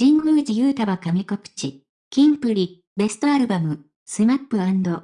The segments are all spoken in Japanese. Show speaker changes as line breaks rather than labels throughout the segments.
神宮寺勇太は神告知。キンプリ、ベストアルバム、スマップ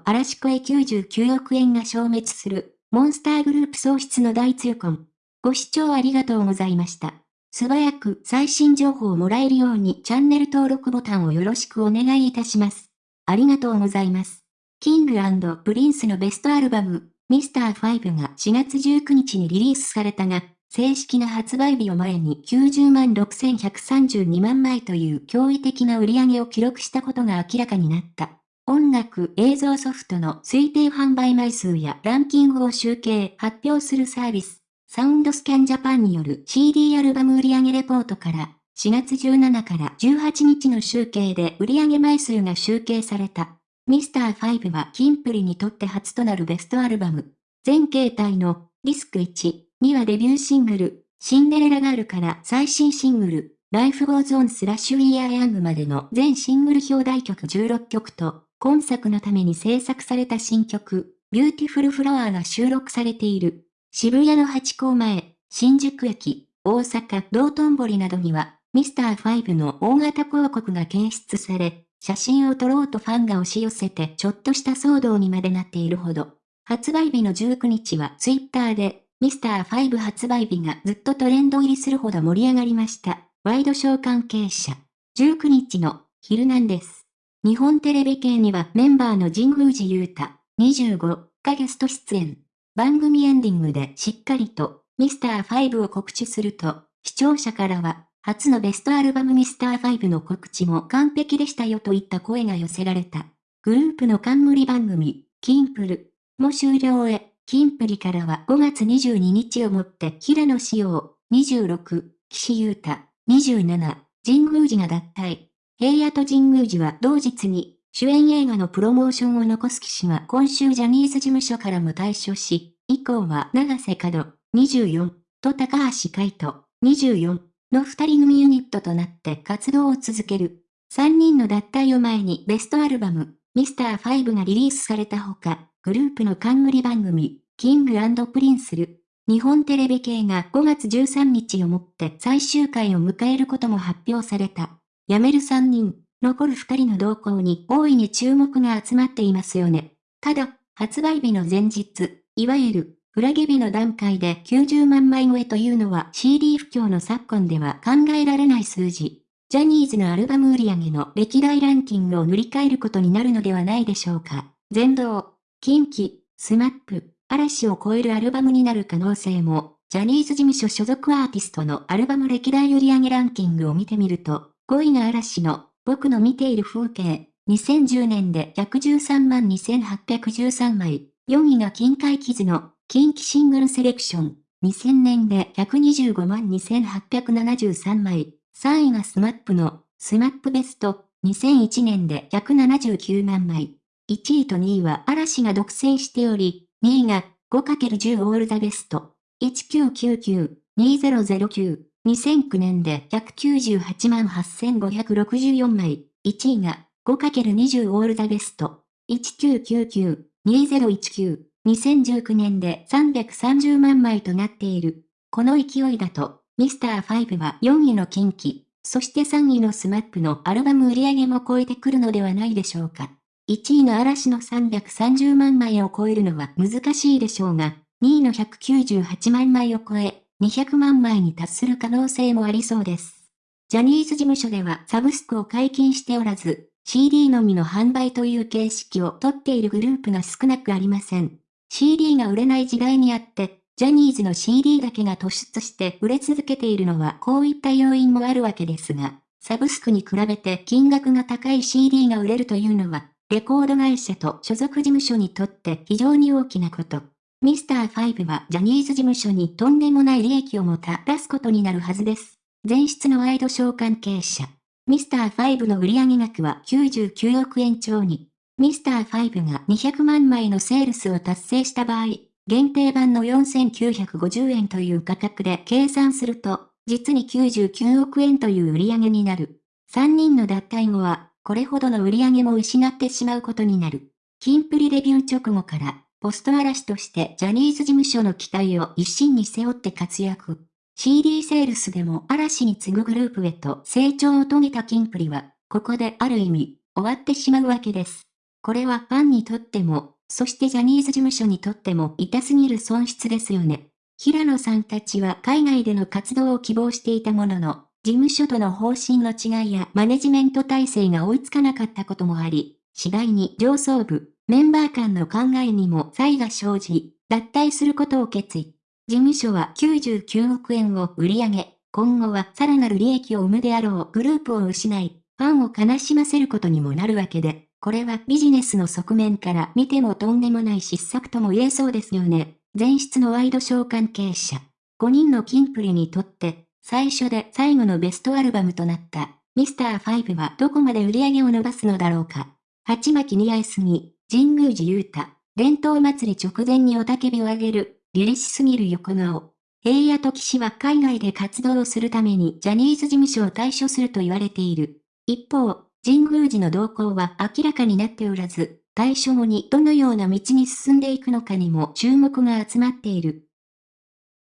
嵐越え99億円が消滅する、モンスターグループ喪失の大痛恨。ご視聴ありがとうございました。素早く最新情報をもらえるようにチャンネル登録ボタンをよろしくお願いいたします。ありがとうございます。キングプリンスのベストアルバム、ミスター5が4月19日にリリースされたが、正式な発売日を前に90万6132万枚という驚異的な売り上げを記録したことが明らかになった。音楽映像ソフトの推定販売枚数やランキングを集計発表するサービス、サウンドスキャンジャパンによる CD アルバム売上レポートから4月17から18日の集計で売上枚数が集計された。ミスター5はキンプリにとって初となるベストアルバム。全形態のディスク1にはデビューシングル、シンデレラガールから最新シングル、 Life goes on スラッシュ We are young までの全シングル表題曲16曲と、今作のために制作された新曲、 Beautiful Flower が収録されている。渋谷のハチ公前、新宿駅、大阪、道頓堀などには、ミスター5の大型広告が掲出され、写真を撮ろうとファンが押し寄せてちょっとした騒動にまでなっているほど。発売日の19日はツイッターで、ミスター5発売日がずっとトレンド入りするほど盛り上がりました。ワイドショー関係者。19日の、昼なんです。日本テレビ系にはメンバーの神宮寺勇太、25がゲスト出演。番組エンディングでしっかりとミスター5を告知すると、視聴者からは、初のベストアルバムミスター5の告知も完璧でしたよといった声が寄せられた。グループの冠番組、キンプる。も終了へ、キンプリからは5月22日をもって平野紫耀、26、岸優太、27、神宮寺が脱退。平野と神宮寺は同日に、主演映画のプロモーションを残す岸は今週ジャニーズ事務所からも退所し、以降は永瀬廉、24、と高橋海人、24の二人組ユニットとなって活動を続ける。三人の脱退を前にベストアルバム、ミスター5がリリースされたほか、グループの冠番組、キングプリンスる、日本テレビ系が5月13日をもって最終回を迎えることも発表された。辞める3人、残る2人の動向に大いに注目が集まっていますよね。ただ、発売日の前日、いわゆる、フラゲ日の段階で90万枚超えというのは CD 不況の昨今では考えられない数字。ジャニーズのアルバム売り上げの歴代ランキングを塗り替えることになるのではないでしょうか。全道、KinKi、スマップ、嵐を超えるアルバムになる可能性も、ジャニーズ事務所所属アーティストのアルバム歴代売り上げランキングを見てみると、5位が嵐の、僕の見ている風景。2010年で113万2813枚。4位が KinKi Kids の、 KinKi Single Selection。2000年で125万2873枚。3位がスマップの、スマップ BEST。2001年で179万枚。1位と2位は嵐が独占しており、2位が 5×10 All the BEST。1999-2009 2009年で198万8564枚。1位が 5×20 All the BEST。1999-2019。2019年で330万枚となっている。この勢いだと、ミスター5は4位の近畿、そして3位のスマップのアルバム売り上げも超えてくるのではないでしょうか。1位の嵐の330万枚を超えるのは難しいでしょうが、2位の198万枚を超え、200万枚に達する可能性もありそうです。ジャニーズ事務所ではサブスクを解禁しておらず、CD のみの販売という形式をとっているグループが少なくありません。CD が売れない時代にあって、ジャニーズの CD だけが突出して売れ続けているのはこういった要因もあるわけですが、サブスクに比べて金額が高い CD が売れるというのは、レコード会社と所属事務所にとって非常に大きなこと。ミスター5はジャニーズ事務所にとんでもない利益をもたらすことになるはずです。前室のワイドショー関係者。ミスター5の売上額は99億円超に。ミスター5が200万枚のセールスを達成した場合、限定版の4950円という価格で計算すると、実に99億円という売り上げになる。3人の脱退後は、これほどの売り上げも失ってしまうことになる。キンプリデビュー直後から、ポスト嵐としてジャニーズ事務所の期待を一身に背負って活躍。CD セールスでも嵐に次ぐグループへと成長を遂げたキンプリは、ここである意味、終わってしまうわけです。これはファンにとっても、そしてジャニーズ事務所にとっても痛すぎる損失ですよね。平野さんたちは海外での活動を希望していたものの、事務所との方針の違いやマネジメント体制が追いつかなかったこともあり、次第に上層部、メンバー間の考えにも差異が生じ、脱退することを決意。事務所は99億円を売り上げ、今後はさらなる利益を生むであろうグループを失い、ファンを悲しませることにもなるわけで、これはビジネスの側面から見てもとんでもない失策とも言えそうですよね。前室のワイドショー関係者。5人のキンプリにとって、最初で最後のベストアルバムとなったミスター5はどこまで売り上げを伸ばすのだろうか。鉢巻き似合いすぎ、神宮寺勇太、伝統祭り直前におたけびをあげる、凛々しすぎる横顔。平野と騎士は海外で活動をするためにジャニーズ事務所を退所すると言われている。一方、神宮寺の動向は明らかになっておらず、退所後にどのような道に進んでいくのかにも注目が集まっている。